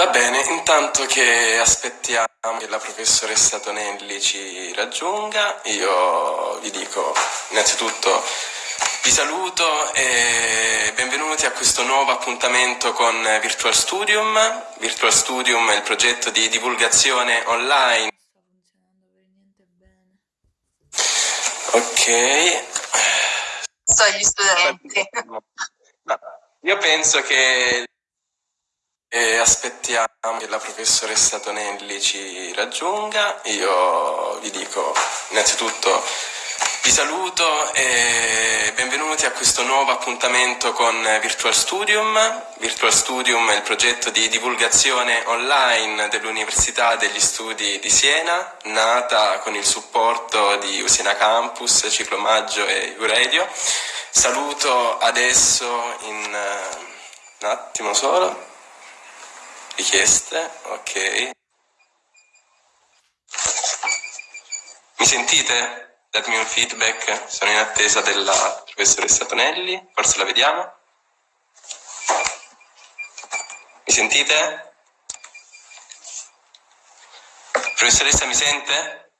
Va bene, intanto che aspettiamo che la professoressa Tonelli ci raggiunga, io vi dico innanzitutto vi saluto e benvenuti a questo nuovo appuntamento con Virtual Studium. Virtual Studium è il progetto di divulgazione online. Ok. So gli studenti. Io penso che e aspettiamo che la professoressa Tonelli ci raggiunga. Io vi dico innanzitutto vi saluto e benvenuti a questo nuovo appuntamento con Virtual Studium. Virtual Studium è il progetto di divulgazione online dell'Università degli Studi di Siena, nata con il supporto di Usina Campus, Ciclomaggio e Uradio. Saluto adesso in un attimo solo richieste, ok. Mi sentite? Datemi un feedback, sono in attesa della professoressa Tonelli, forse la vediamo. Mi sentite? Professoressa mi sente?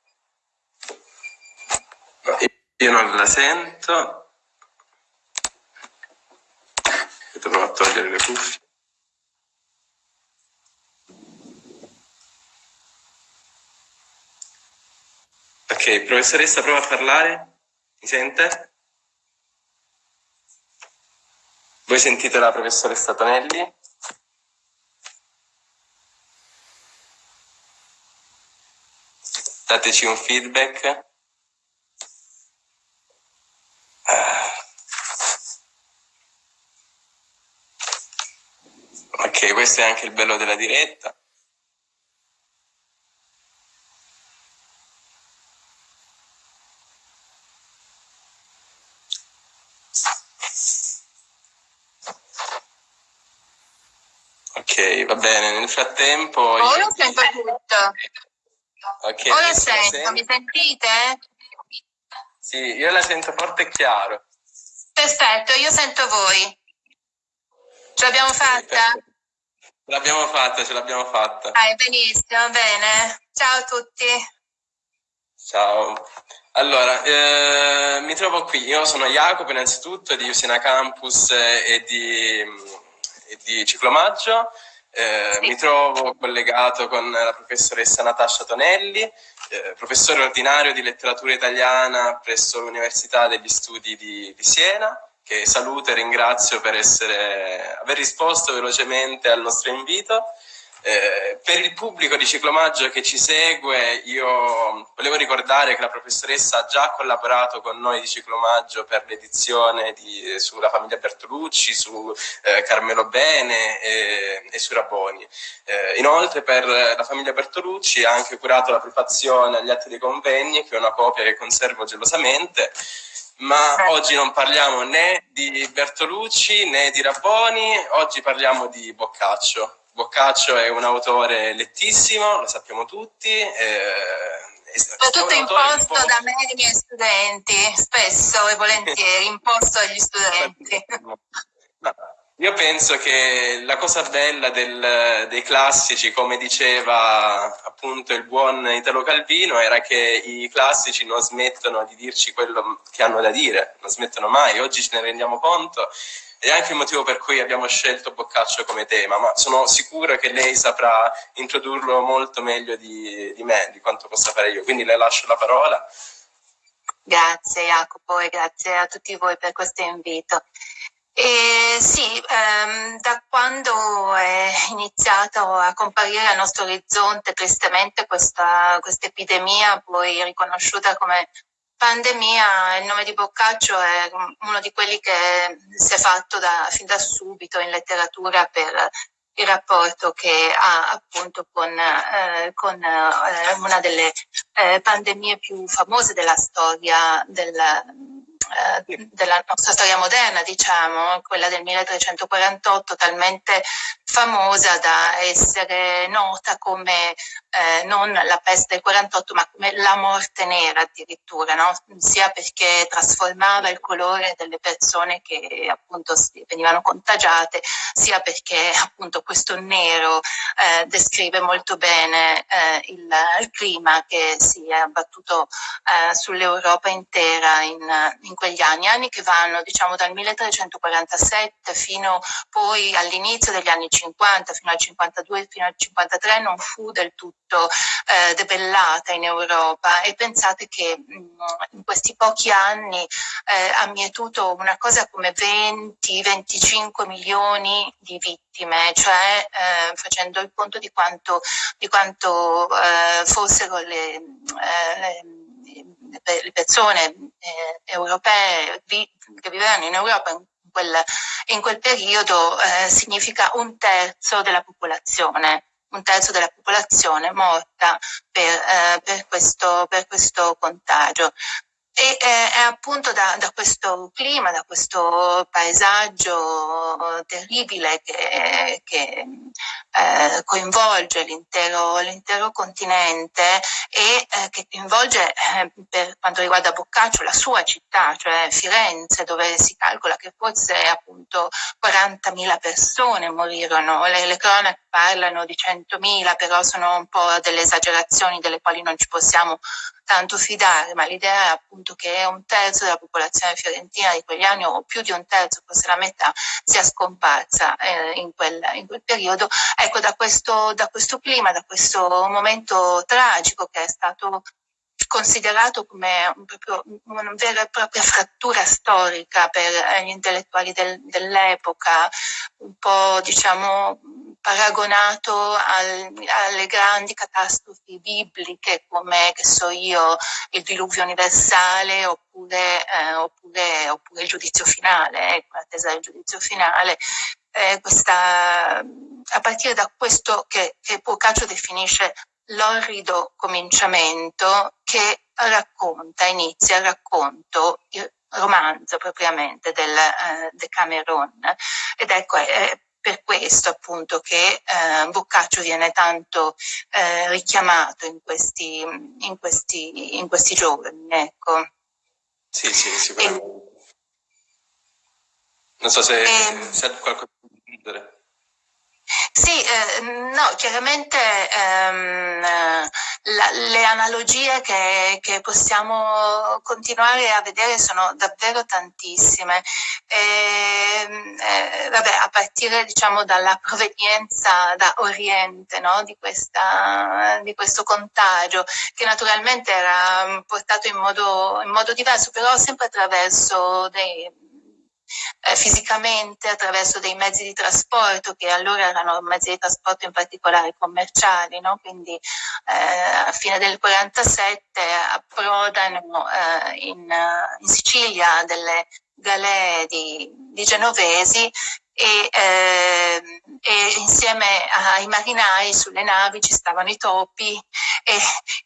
Io non la sento. Provo a togliere le cuffie. Ok, professoressa, prova a parlare. Mi sente? Voi sentite la professoressa Tonelli? Dateci un feedback. Ok, questo è anche il bello della diretta. Ok, va bene. Nel frattempo... Ora io... sento tutto. Ok. Ora sento, sento, mi sentite? Sì, io la sento forte e chiaro. Perfetto, io sento voi. Ce l'abbiamo fatta? Ce l'abbiamo fatta, ce l'abbiamo fatta. Ah, benissimo, bene. Ciao a tutti. Ciao. Allora, eh, mi trovo qui. Io sono Jacopo, innanzitutto, di Usina Campus e di di ciclomaggio. Eh, mi trovo collegato con la professoressa Natascia Tonelli, eh, professore ordinario di letteratura italiana presso l'Università degli Studi di, di Siena, che saluto e ringrazio per essere, aver risposto velocemente al nostro invito. Eh, per il pubblico di Ciclomaggio che ci segue, io volevo ricordare che la professoressa ha già collaborato con noi di Ciclomaggio per l'edizione sulla famiglia Bertolucci, su eh, Carmelo Bene e, e su Raboni. Eh, inoltre per la famiglia Bertolucci ha anche curato la prefazione agli atti dei convegni, che è una copia che conservo gelosamente, ma oggi non parliamo né di Bertolucci né di Raboni, oggi parliamo di Boccaccio. Boccaccio è un autore lettissimo, lo sappiamo tutti. Eh, Soprattutto imposto da me e ai miei studenti, spesso e volentieri, imposto agli studenti. Io penso che la cosa bella del, dei classici, come diceva appunto il buon Italo Calvino, era che i classici non smettono di dirci quello che hanno da dire, non smettono mai, oggi ce ne rendiamo conto ed è anche il motivo per cui abbiamo scelto Boccaccio come tema, ma sono sicuro che lei saprà introdurlo molto meglio di, di me, di quanto possa fare io. Quindi le lascio la parola. Grazie Jacopo e grazie a tutti voi per questo invito. E sì, ehm, da quando è iniziato a comparire al nostro orizzonte tristemente questa, questa epidemia, poi riconosciuta come pandemia il nome di Boccaccio è uno di quelli che si è fatto da, fin da subito in letteratura per il rapporto che ha appunto con, eh, con eh, una delle eh, pandemie più famose della storia del, eh, della nostra storia moderna, diciamo, quella del 1348, talmente famosa da essere nota come eh, non la peste del 48, ma come la morte nera addirittura, no? sia perché trasformava il colore delle persone che appunto venivano contagiate, sia perché appunto questo nero eh, descrive molto bene eh, il, il, clima che si è abbattuto eh, sull'Europa intera in, in quegli anni, anni che vanno diciamo dal 1347 fino poi all'inizio degli anni 50, fino al 52, fino al 53 non fu del tutto eh, debellata in Europa. E pensate che mh, mm, in questi pochi anni eh, ha mietuto una cosa come 20-25 milioni di vittime, cioè eh, facendo il conto di quanto, di quanto eh, fossero le, eh, le le persone eh, europee vi, che vivevano in Europa in quel, in quel periodo significa un terzo della popolazione un terzo della popolazione morta per, eh, per, questo, per questo contagio. E eh, è appunto da, da, questo clima, da questo paesaggio terribile che, che eh, coinvolge l'intero, l'intero, continente e eh, che coinvolge eh, per quanto riguarda Boccaccio la sua città, cioè Firenze, dove si calcola che forse appunto 40.000 persone morirono. Le, le cronache parlano di 100.000, però sono un po' delle esagerazioni delle quali non ci possiamo tanto fidare, ma l'idea è appunto che un terzo della popolazione fiorentina di quegli anni, o più di un terzo, forse la metà, sia scomparsa eh, in, quel, in, quel, periodo. Ecco, da questo, da questo clima, da questo momento tragico che è stato considerato come un proprio, una vera e propria frattura storica per gli intellettuali del, dell'epoca, un po' diciamo paragonato al, alle grandi catastrofi bibliche come, che so io, il diluvio universale oppure, eh, oppure, oppure il giudizio finale, ecco, l'attesa del giudizio finale. Eh, questa, a partire da questo che, che Boccaccio definisce l'orrido cominciamento che racconta, inizia il racconto, il romanzo propriamente del eh, Decameron. Ed ecco, è, per questo appunto che eh, Boccaccio viene tanto eh, richiamato in questi, in, questi, in questi giorni. Ecco. Sì, sì, sicuramente. E, non so se, se qualcosa da aggiungere. Sì, eh, no, chiaramente ehm, la, le analogie che, che, possiamo continuare a vedere sono davvero tantissime. E, ehm, eh, vabbè, a partire diciamo, dalla provenienza da Oriente no? di, questa, di, questo contagio, che naturalmente era portato in modo, in modo diverso, però sempre attraverso dei eh, fisicamente attraverso dei mezzi di trasporto che allora erano mezzi di trasporto in particolare commerciali, no? quindi eh, a fine del 47 approdano eh, in, in, Sicilia delle galee di, di genovesi e, eh, e, insieme ai marinai sulle navi ci stavano i topi e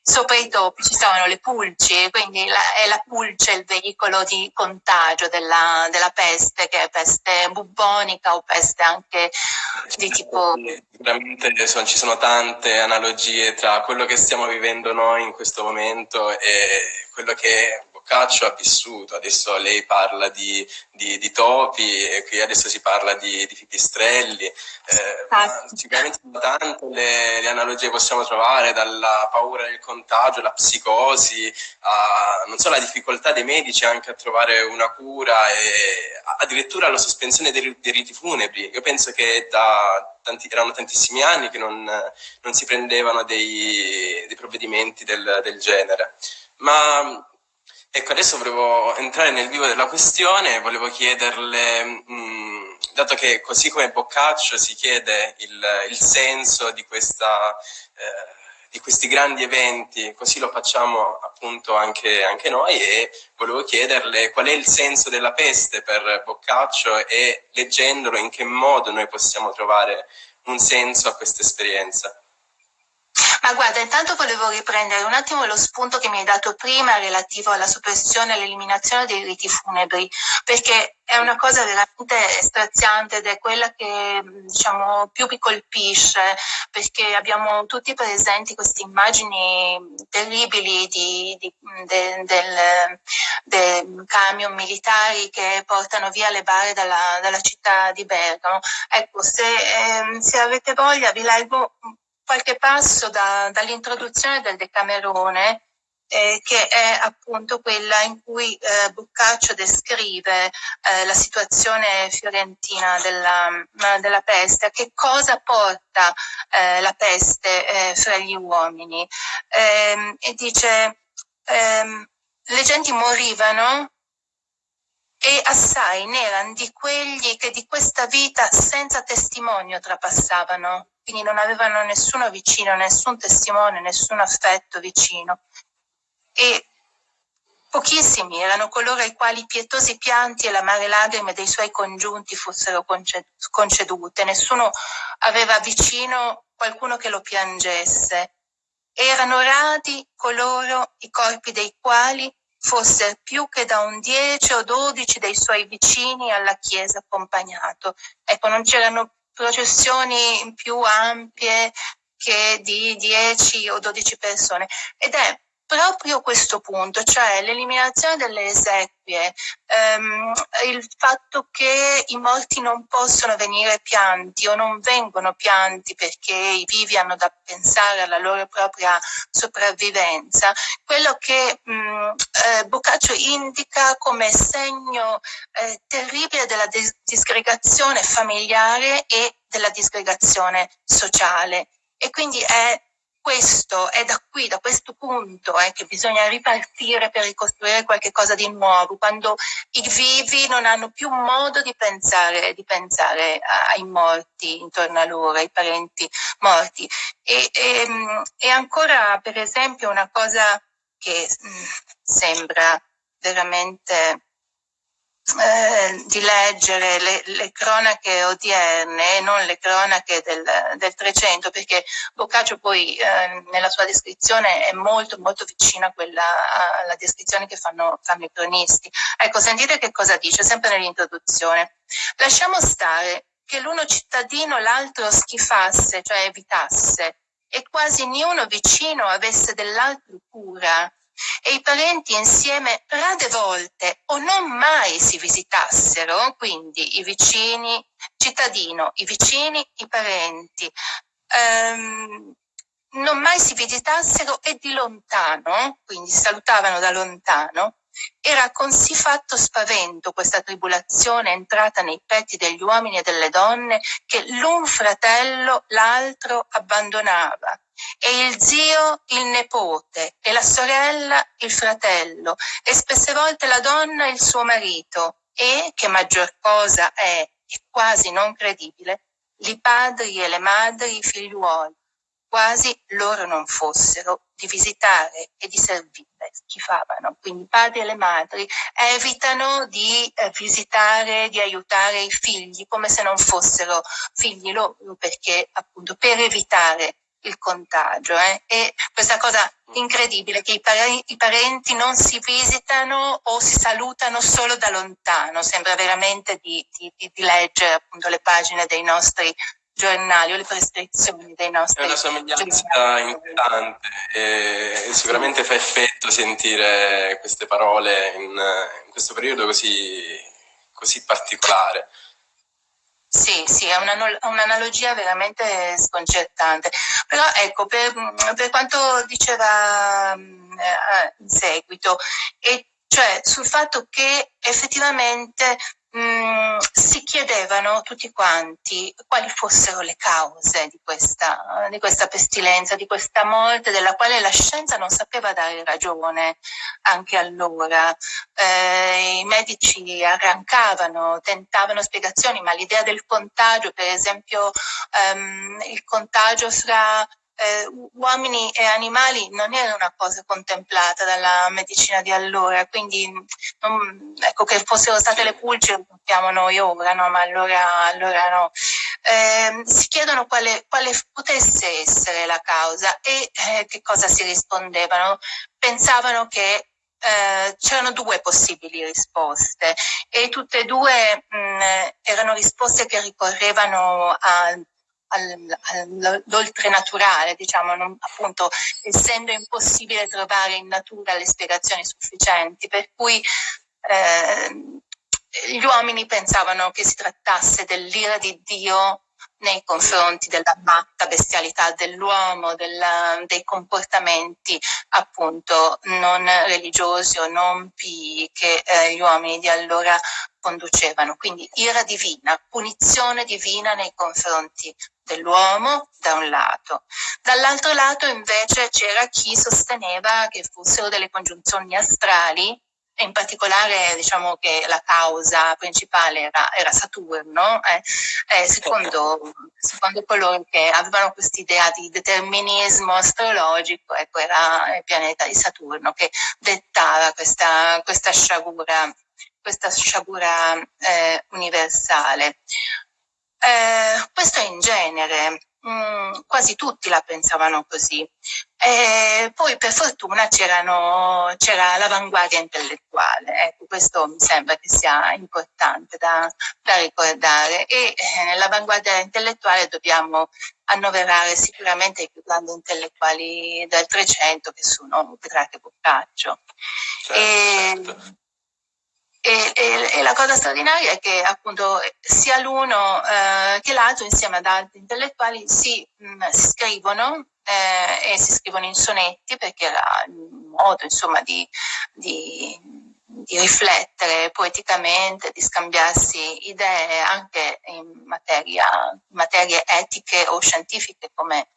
sopra i topi ci stavano le pulci, quindi la, è la pulce il veicolo di contagio della, della, peste, che è peste bubbonica o peste anche di tipo... Sicuramente ci sono tante analogie tra quello che stiamo vivendo noi in questo momento e quello che Boccaccio ha vissuto, adesso lei parla di, di, di topi e qui adesso si parla di, di pipistrelli, eh, sicuramente sono tante le, le, analogie che possiamo trovare, dalla paura del contagio, la psicosi, a, non so, la difficoltà dei medici anche a trovare una cura e addirittura la sospensione dei, dei riti funebri. Io penso che da tanti, erano tantissimi anni che non, non si prendevano dei, dei provvedimenti del, del genere. Ma Ecco, adesso volevo entrare nel vivo della questione, volevo chiederle, mh, mm, dato che così come Boccaccio si chiede il, il senso di, questa, eh, di, questi grandi eventi, così lo facciamo appunto anche, anche, noi e volevo chiederle qual è il senso della peste per Boccaccio e leggendolo in che modo noi possiamo trovare un senso a questa esperienza. Ma guarda, intanto volevo riprendere un attimo lo spunto che mi hai dato prima relativo alla soppressione e all'eliminazione dei riti funebri, perché è una cosa veramente straziante ed è quella che diciamo, più mi colpisce, perché abbiamo tutti presenti queste immagini terribili di, di, de, del, del camion militari che portano via le bare dalla, dalla città di Bergamo. Ecco, se, eh, se avete voglia vi leggo qualche passo da, dall'introduzione del Decamerone, eh, che è appunto quella in cui eh, Boccaccio descrive eh, la situazione fiorentina della, della, peste, che cosa porta eh, la peste eh, fra gli uomini. Ehm, e dice, ehm, le genti morivano e assai n'erano di quelli che di questa vita senza testimonio trapassavano, quindi non avevano nessuno vicino, nessun testimone, nessun affetto vicino. E pochissimi erano coloro ai quali i pietosi pianti e l'amare lagrime dei suoi congiunti fossero concedute. Nessuno aveva vicino qualcuno che lo piangesse. Erano radi coloro i corpi dei quali fosse più che da un 10 o 12 dei suoi vicini alla chiesa accompagnato. Ecco, non c'erano processioni più ampie che di 10 o 12 persone. Ed è proprio questo punto, cioè l'eliminazione delle esequie, ehm, il fatto che i morti non possono venire pianti o non vengono pianti perché i vivi hanno da pensare alla loro propria sopravvivenza, quello che mh, mm, eh, Boccaccio indica come segno eh, terribile della dis- disgregazione familiare e della disgregazione sociale. E quindi è questo, è da qui, da questo punto eh, che bisogna ripartire per ricostruire qualcosa di nuovo, quando i vivi non hanno più modo di pensare, di pensare ai morti intorno a loro, ai parenti morti. E, e, ehm, e ancora, per esempio, una cosa che mh, mm, sembra veramente eh, di leggere le, le, cronache odierne e non le cronache del, del 300 perché Boccaccio poi eh, nella sua descrizione è molto molto vicina a quella, alla descrizione che fanno, fanno i cronisti. Ecco, sentite che cosa dice, sempre nell'introduzione. Lasciamo stare che l'uno cittadino l'altro schifasse, cioè evitasse, e quasi niuno vicino avesse dell'altro cura, e i parenti insieme rade volte o non mai si visitassero, quindi i vicini, cittadino, i vicini, i parenti, ehm, non mai si visitassero e di lontano, quindi salutavano da lontano, era con sì fatto spavento questa tribolazione entrata nei petti degli uomini e delle donne che l'un fratello l'altro abbandonava e il zio il nepote e la sorella il fratello e spesse volte la donna il suo marito e, che maggior cosa è e quasi non credibile, i padri e le madri i figliuoli quasi loro non fossero di visitare e di servire, schifavano. Quindi i padri e le madri evitano di eh, visitare, di aiutare i figli come se non fossero figli loro, perché appunto per evitare il contagio. Eh? E questa cosa incredibile che i, pare- i, parenti non si visitano o si salutano solo da lontano, sembra veramente di, di, di leggere appunto le pagine dei nostri giornali o le prescrizioni dei nostri È una somiglianza inquietante e sicuramente fa effetto sentire queste parole in, in questo periodo così, così particolare. Sì, sì, è un'analogia veramente sconcertante. Però ecco, per, per quanto diceva eh, in seguito, e cioè sul fatto che effettivamente mm, si chiedevano tutti quanti quali fossero le cause di questa, di questa pestilenza, di questa morte, della quale la scienza non sapeva dare ragione anche allora. Eh, I medici arrancavano, tentavano spiegazioni, ma l'idea del contagio, per esempio ehm, il contagio fra eh, uomini e animali non era una cosa contemplata dalla medicina di allora, quindi non, ecco che fossero state le pulci lo sappiamo noi ora, no? ma allora, allora no. eh, si chiedono quale, quale, potesse essere la causa e eh, che cosa si rispondevano. Pensavano che eh, c'erano due possibili risposte e tutte e due mh, erano risposte che ricorrevano a all'oltrenaturale, diciamo, non, appunto, essendo impossibile trovare in natura le spiegazioni sufficienti, per cui eh, gli uomini pensavano che si trattasse dell'ira di Dio nei confronti della matta bestialità dell'uomo, dei comportamenti appunto non religiosi o non pii che eh, gli uomini di allora conducevano. Quindi ira divina, punizione divina nei confronti dell'uomo da un lato. Dall'altro lato invece c'era chi sosteneva che fossero delle congiunzioni astrali e in particolare diciamo che la causa principale era, era Saturno, eh, eh, secondo, secondo, coloro che avevano quest'idea di determinismo astrologico, ecco, era il pianeta di Saturno che dettava questa, questa sciagura, questa sciagura eh, universale. Eh, questo in genere, Mm, quasi tutti la pensavano così. E poi per fortuna c'era l'avanguardia intellettuale, ecco, questo mi sembra che sia importante da, da ricordare e eh, nell'avanguardia intellettuale dobbiamo annoverare sicuramente i più grandi intellettuali del Trecento che sono Petrarca e Boccaccio. Certo, e, certo. E, e, e, la cosa straordinaria è che appunto sia l'uno eh, che l'altro insieme ad altri intellettuali si, mh, mm, si scrivono eh, e si scrivono in sonetti perché era il modo insomma di, di, di, riflettere poeticamente, di scambiarsi idee anche in materia, materie etiche o scientifiche come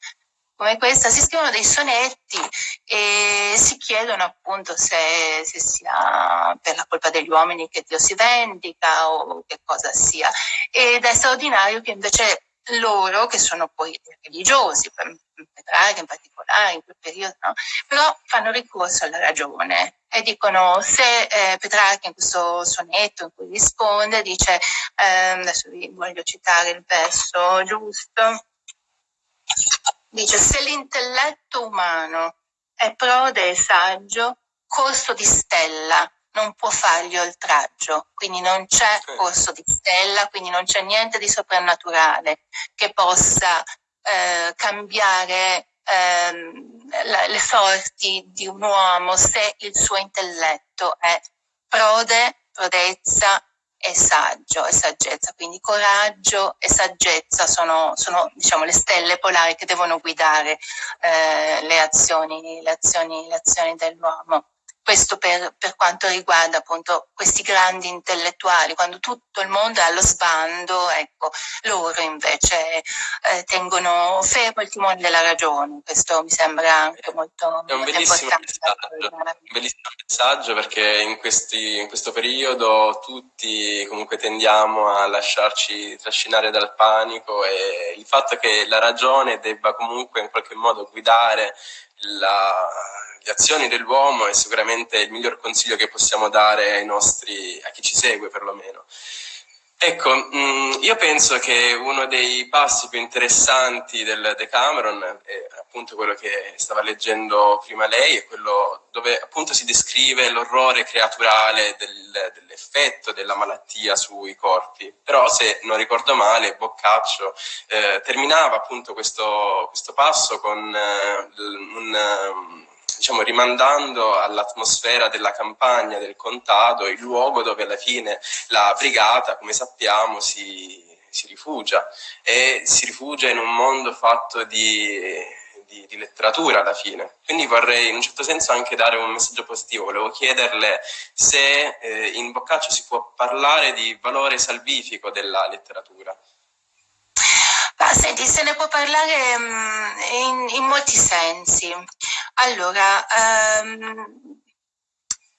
come questa, si scrivono dei sonetti e si chiedono appunto se, se, sia per la colpa degli uomini che Dio si vendica o che cosa sia. Ed è straordinario che invece loro, che sono poi religiosi, Petrarca in particolare in quel periodo, no? però fanno ricorso alla ragione e dicono se eh, Petrarca in questo sonetto in cui risponde dice, eh, adesso vi voglio citare il verso giusto, Dice, se l'intelletto umano è prode e saggio, corso di stella non può fargli oltraggio, quindi non c'è corso di stella, quindi non c'è niente di soprannaturale che possa eh, cambiare eh, le sorti di un uomo se il suo intelletto è prode, prodezza e saggio e saggezza, quindi coraggio e saggezza sono, sono diciamo, le stelle polari che devono guidare eh, le, azioni, le, azioni, le azioni dell'uomo. Questo per, per, quanto riguarda appunto questi grandi intellettuali, quando tutto il mondo è allo sbando, ecco, loro invece eh, tengono fermo il timone della ragione. Questo mi sembra anche molto, è un molto bellissimo messaggio, un bellissimo messaggio perché in, questi, in questo periodo tutti comunque tendiamo a lasciarci trascinare dal panico e il fatto che la ragione debba comunque in qualche modo guidare la, le azioni dell'uomo è sicuramente il miglior consiglio che possiamo dare ai nostri, a chi ci segue perlomeno. Ecco, mm, io penso che uno dei passi più interessanti del Decameron è appunto quello che stava leggendo prima lei, è quello dove appunto si descrive l'orrore creaturale del, dell'effetto della malattia sui corpi. Però se non ricordo male, Boccaccio eh, terminava appunto questo, questo passo con eh, un diciamo, rimandando all'atmosfera della campagna, del contado, il luogo dove alla fine la brigata, come sappiamo, si, si rifugia e si rifugia in un mondo fatto di, di, di, letteratura alla fine. Quindi vorrei in un certo senso anche dare un messaggio positivo, volevo chiederle se eh, in Boccaccio si può parlare di valore salvifico della letteratura. Senti, se ne può parlare um, in, in, molti sensi. Allora, um,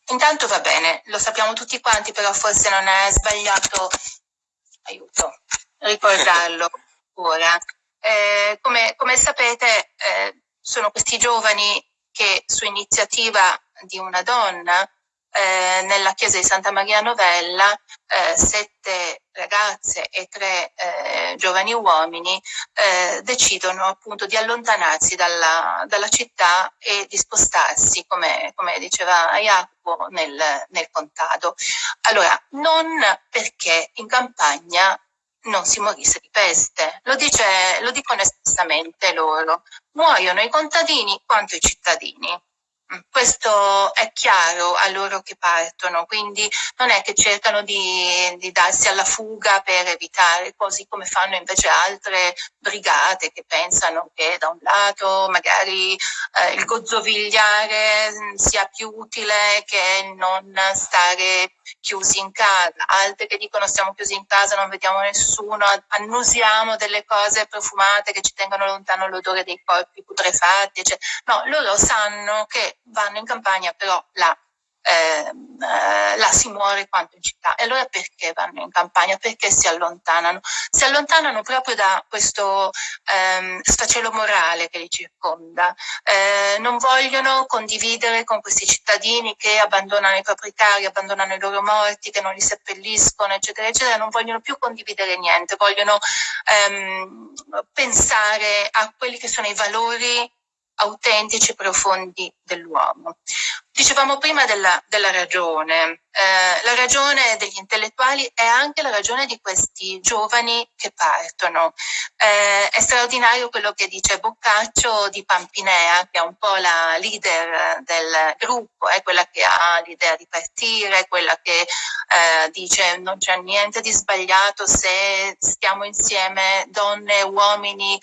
intanto va bene, lo sappiamo tutti quanti, però forse non è sbagliato, aiuto, ricordarlo ora. Eh, come, come, sapete, eh, sono questi giovani che su iniziativa di una donna eh, nella chiesa di Santa Maria Novella eh, sette ragazze e tre eh, giovani uomini eh, decidono appunto di allontanarsi dalla, dalla, città e di spostarsi, come, come diceva Jacopo, nel, nel contado. Allora, non perché in campagna non si morisse di peste, lo, dice, lo dicono espressamente loro, muoiono i contadini quanto i cittadini. Questo è chiaro a loro che partono, quindi non è che cercano di, di, darsi alla fuga per evitare, così come fanno invece altre brigate che pensano che da un lato magari eh, il gozzovigliare sia più utile che non stare chiusi in casa, altre che dicono stiamo chiusi in casa, non vediamo nessuno, annusiamo delle cose profumate che ci tengono lontano l'odore dei corpi putrefatti, cioè, no, loro sanno che vanno in campagna, però là eh, eh, là si muore quanto in città. E allora perché vanno in campagna? Perché si allontanano? Si allontanano proprio da questo ehm, sfacelo morale che li circonda. Eh, non vogliono condividere con questi cittadini che abbandonano i propri cari, abbandonano i loro morti, che non li seppelliscono, eccetera, eccetera. Non vogliono più condividere niente, vogliono ehm, pensare a quelli che sono i valori autentici e profondi dell'uomo. Dicevamo prima della, della ragione, eh, la ragione degli intellettuali è anche la ragione di questi giovani che partono. Eh, è straordinario quello che dice Boccaccio di Pampinea, che è un po' la leader del gruppo, è quella che ha l'idea di partire, quella che eh, dice non c'è niente di sbagliato se stiamo insieme donne e uomini,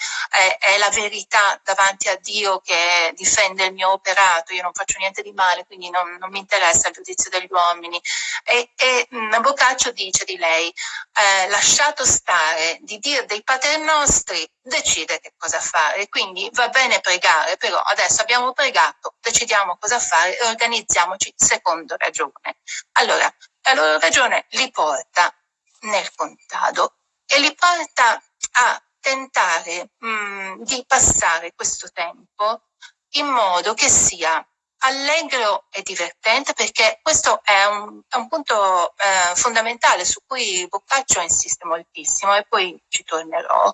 è la verità davanti a Dio che difende il mio operato, io non faccio niente di male quindi non, non mi interessa il giudizio degli uomini. E, e mh, Boccaccio dice di lei, eh, lasciato stare di dire dei padri nostri, decide che cosa fare. Quindi va bene pregare, però adesso abbiamo pregato, decidiamo cosa fare e organizziamoci secondo ragione. Allora, la loro ragione li porta nel contado e li porta a tentare mh, di passare questo tempo in modo che sia allegro e divertente perché questo è un, è un punto eh, fondamentale su cui Boccaccio insiste moltissimo e poi ci tornerò.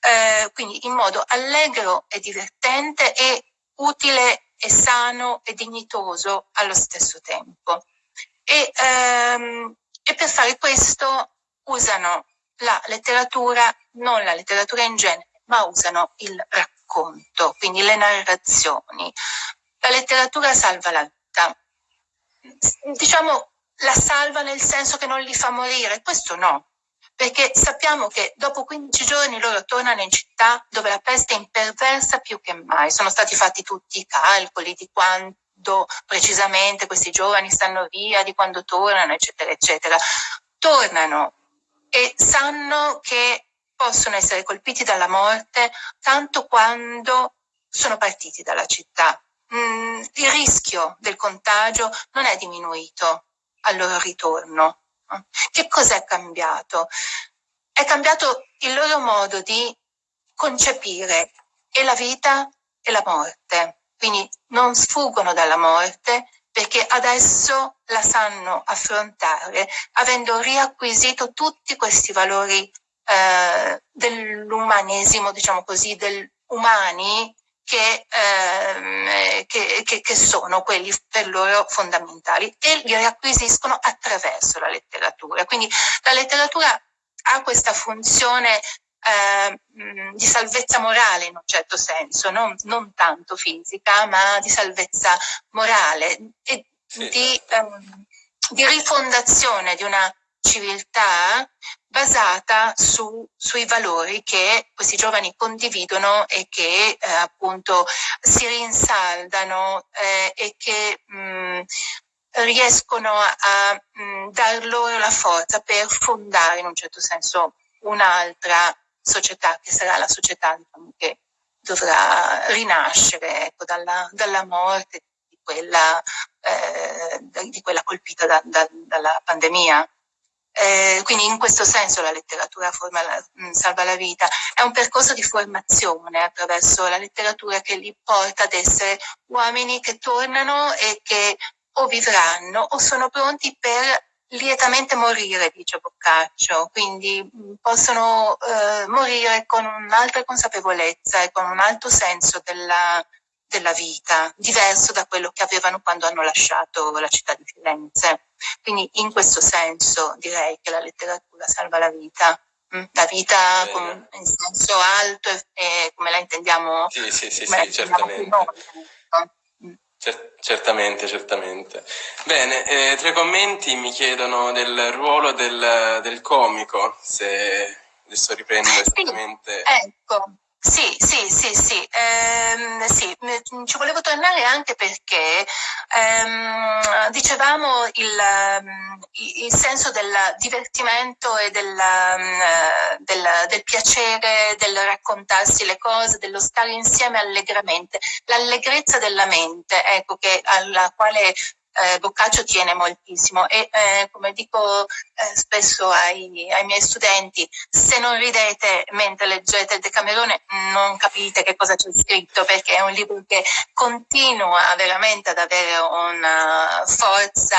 Eh, quindi in modo allegro e divertente e utile e sano e dignitoso allo stesso tempo. E, ehm, e per fare questo usano la letteratura, non la letteratura in genere, ma usano il racconto, quindi le narrazioni, la letteratura salva la vita. Diciamo, la salva nel senso che non li fa morire, questo no, perché sappiamo che dopo 15 giorni loro tornano in città dove la peste è imperversa più che mai. Sono stati fatti tutti i calcoli di quando precisamente questi giovani stanno via, di quando tornano, eccetera, eccetera. Tornano e sanno che possono essere colpiti dalla morte tanto quando sono partiti dalla città mh, mm, il rischio del contagio non è diminuito al loro ritorno. Che cos'è cambiato? È cambiato il loro modo di concepire e la vita e la morte. Quindi non sfuggono dalla morte perché adesso la sanno affrontare avendo riacquisito tutti questi valori eh, dell'umanesimo, diciamo così, del umani che, ehm, che, che, che, sono quelli per loro fondamentali e li riacquisiscono attraverso la letteratura. Quindi la letteratura ha questa funzione eh, di salvezza morale in un certo senso, non, non, tanto fisica, ma di salvezza morale e sì. di, ehm, di rifondazione di una civiltà basata su, sui valori che questi giovani condividono e che eh, appunto si rinsaldano eh, e che mh, riescono a, mh, dar loro la forza per fondare in un certo senso un'altra società che sarà la società diciamo, che dovrà rinascere ecco, dalla, dalla morte di quella, eh, di quella colpita da, da, dalla pandemia. Eh, quindi in questo senso la letteratura la, mh, salva la vita. È un percorso di formazione attraverso la letteratura che li porta ad essere uomini che tornano e che o vivranno o sono pronti per lietamente morire, dice Boccaccio, quindi possono eh, morire con un'altra consapevolezza e con un alto senso della, della vita, diverso da quello che avevano quando hanno lasciato la città di Firenze. Quindi in questo senso direi che la letteratura salva la vita. Mm, la vita con, in senso alto e, e, come la intendiamo. Sì, sì, sì, sì certamente. certamente, certamente. Bene, eh, tre commenti mi chiedono del ruolo del, del comico, se adesso riprendo esattamente. Sì, ecco, sì, sì, sì, sì, ehm, sì, ci volevo tornare anche perché ehm, dicevamo il, ehm, il, senso del divertimento e del, ehm, del, del, piacere, del raccontarsi le cose, dello stare insieme allegramente, l'allegrezza della mente, ecco, che, alla quale eh, Boccaccio tiene moltissimo e eh, come dico eh, spesso ai, ai, miei studenti, se non ridete mentre leggete il Decamerone non capite che cosa c'è scritto perché è un libro che continua veramente ad avere una forza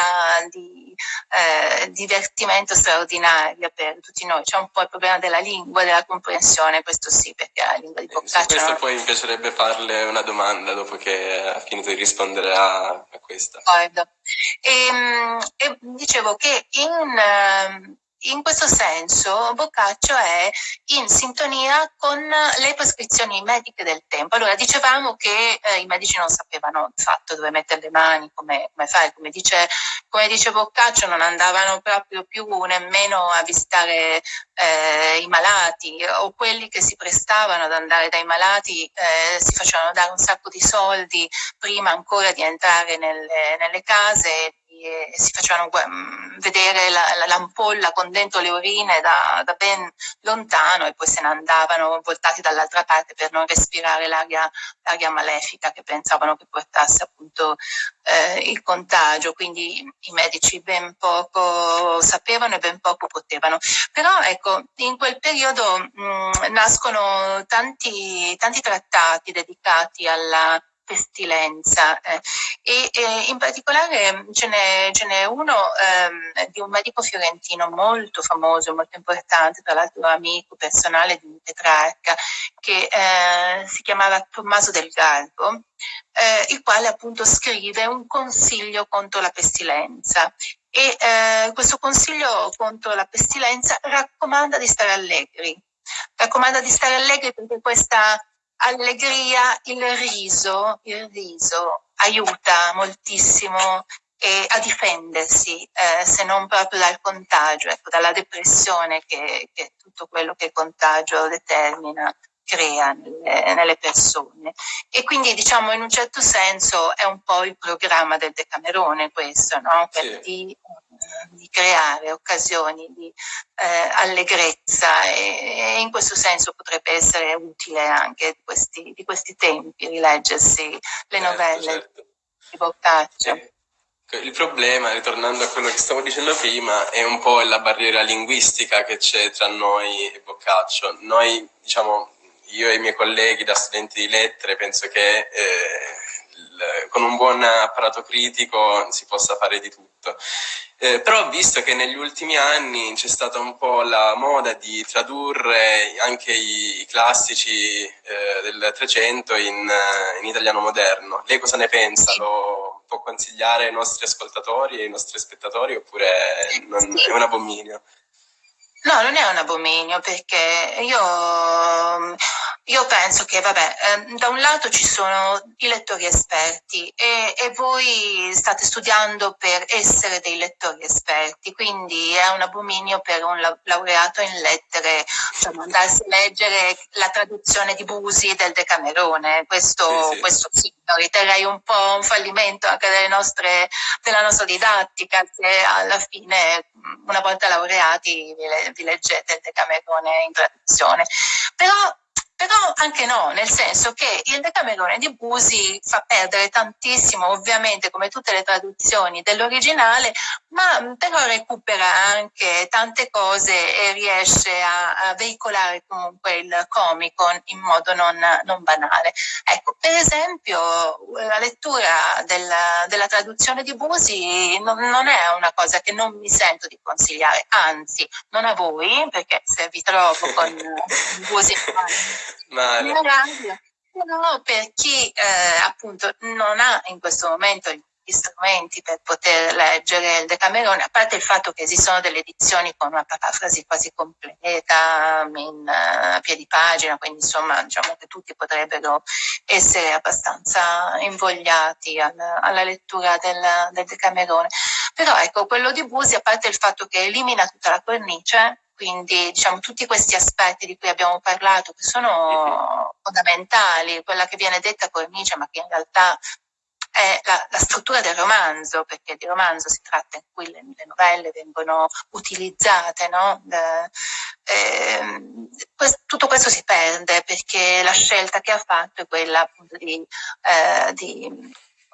di eh, divertimento straordinaria per tutti noi. C'è un po' il problema della lingua, della comprensione, questo sì, perché la lingua di eh, Boccaccio... Su questo poi mi piacerebbe farle una domanda dopo che ha finito di rispondere a, a questa. D'accordo. E, ehm, e, dicevo che in, ehm, in questo senso Boccaccio è in sintonia con le prescrizioni mediche del tempo. Allora, dicevamo che eh, i medici non sapevano fatto dove mettere le mani, come, come fare, come dice, come dice, Boccaccio, non andavano proprio più nemmeno a visitare eh, i malati o quelli che si prestavano ad andare dai malati eh, si facevano dare un sacco di soldi prima ancora di entrare nelle, nelle case e si facevano mm, vedere la, l'ampolla con dentro le urine da, da, ben lontano e poi se ne andavano voltati dall'altra parte per non respirare l'aria, l'aria malefica che pensavano che portasse appunto eh, il contagio, quindi i medici ben poco sapevano e ben poco potevano. Però ecco, in quel periodo mh, mm, nascono tanti, tanti trattati dedicati alla pestilenza eh, e, e, in particolare ce n'è, ce n'è uno ehm, di un medico fiorentino molto famoso, molto importante, tra l'altro amico personale di Petrarca, che eh, si chiamava Tommaso del Garbo, eh, il quale appunto scrive un consiglio contro la pestilenza. E eh, questo consiglio contro la pestilenza raccomanda di stare allegri, raccomanda di stare allegri perché questa allegria, il riso, il riso aiuta moltissimo e a difendersi, eh, se non proprio dal contagio, ecco, dalla depressione che, che tutto quello che il contagio determina crea nelle, nelle, persone. E quindi diciamo in un certo senso è un po' il programma del Decamerone questo, no? sì. di, di, creare occasioni di eh, allegrezza e, e, in questo senso potrebbe essere utile anche di questi, di questi tempi rileggersi le certo, novelle certo. di Boccaccio. Sì. Il problema, ritornando a quello che stavo dicendo prima, è un po' la barriera linguistica che c'è tra noi e Boccaccio. Noi, diciamo, io e i miei colleghi da studenti di lettere penso che eh, il, con un buon apparato critico si possa fare di tutto. Eh, però ho visto che negli ultimi anni c'è stata un po' la moda di tradurre anche i, i classici eh, del Trecento in, in, italiano moderno. Lei cosa ne pensa? Lo può consigliare ai nostri ascoltatori e ai nostri spettatori oppure non, è un abominio? No, non è un abominio perché io, io penso che, vabbè, eh, da un lato ci sono i lettori esperti e, e, voi state studiando per essere dei lettori esperti, quindi è un abominio per un laureato in lettere diciamo, andarsi a leggere la traduzione di Busi del Decamerone, questo sì, sì. questo sì riterrei un po' un fallimento anche nostre, della nostra didattica se alla fine una volta laureati vi, vi leggete il Decamerone in traduzione. Però però anche no, nel senso che il Decamerone di Busi fa perdere tantissimo, ovviamente come tutte le traduzioni dell'originale, ma però recupera anche tante cose e riesce a, a veicolare comunque il comico in modo non, non, banale. Ecco, per esempio la lettura della, della traduzione di Busi non, non, è una cosa che non mi sento di consigliare, anzi, non a voi, perché se vi trovo con Busi Male. No, per chi eh, appunto non ha in questo momento gli strumenti per poter leggere il Decamerone, a parte il fatto che esistono delle edizioni con una parafrasi quasi completa in uh, piedi pagina, quindi insomma diciamo che tutti potrebbero essere abbastanza invogliati alla, alla lettura del, del Decamerone. Però ecco, quello di Busi, a parte il fatto che elimina tutta la cornice, quindi diciamo tutti questi aspetti di cui abbiamo parlato che sono fondamentali, quella che viene detta cornice ma che in realtà è la, la, struttura del romanzo, perché di romanzo si tratta in cui le, le novelle vengono utilizzate, no? De, eh, questo, tutto questo si perde perché la scelta che ha fatto è quella appunto di, eh, di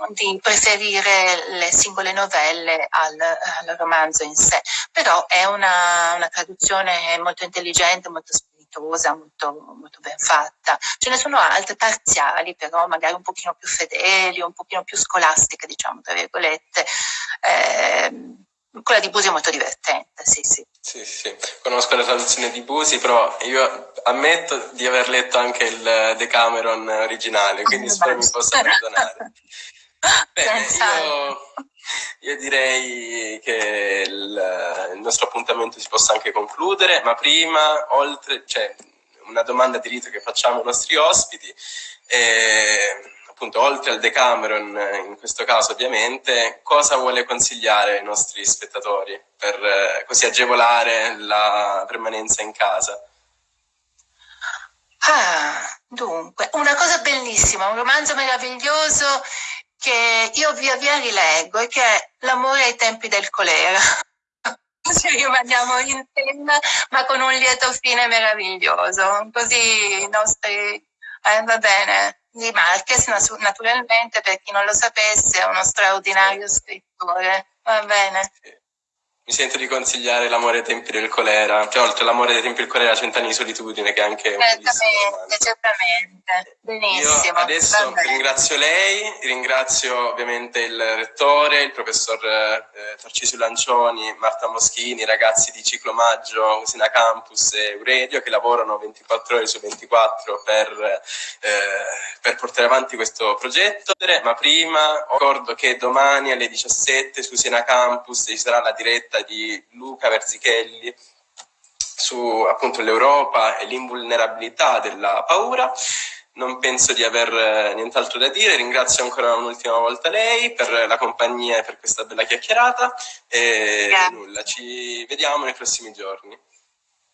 di preferire le singole novelle al, al romanzo in sé, però è una, una, traduzione molto intelligente, molto spiritosa, molto, molto ben fatta. Ce ne sono altre parziali, però magari un pochino più fedeli, un pochino più scolastiche, diciamo, tra virgolette. Eh, quella di Busi è molto divertente, sì, sì. Sì, sì, conosco la traduzione di Busi, però io ammetto di aver letto anche il Decameron originale, quindi spero mi possa perdonare. Bene, io, io, direi che il, il, nostro appuntamento si possa anche concludere, ma prima, oltre, cioè, una domanda di rito che facciamo ai nostri ospiti, eh, appunto, oltre al Decameron, in questo caso ovviamente, cosa vuole consigliare ai nostri spettatori per eh, così agevolare la permanenza in casa? Ah, dunque, una cosa bellissima, un romanzo meraviglioso che io via via rileggo e che è L'amore ai tempi del colera. Ci rimaniamo in tema, ma con un lieto fine meraviglioso. Così i nostri... Eh, va bene. Di Marquez, naturalmente, per chi non lo sapesse, è uno straordinario scrittore. Va bene mi sento di consigliare L'amore ai tempi del colera, cioè oltre l'amore dei tempi del colera Cent'anni di solitudine che è anche un Certamente, certamente, benissimo. Io adesso ringrazio lei, ringrazio ovviamente il rettore, il professor eh, Tarcisio Lancioni, Marta Moschini, i ragazzi di Ciclo Maggio, Usina Campus e Euredio che lavorano 24 ore su 24 per, eh, per portare avanti questo progetto. Ma prima ricordo che domani alle 17 su Usina Campus ci sarà la diretta diretta di Luca Verzichelli su appunto l'Europa e l'invulnerabilità della paura. Non penso di aver eh, nient'altro da dire, ringrazio ancora un'ultima volta lei per la compagnia e per questa bella chiacchierata e nulla, ci vediamo nei prossimi giorni.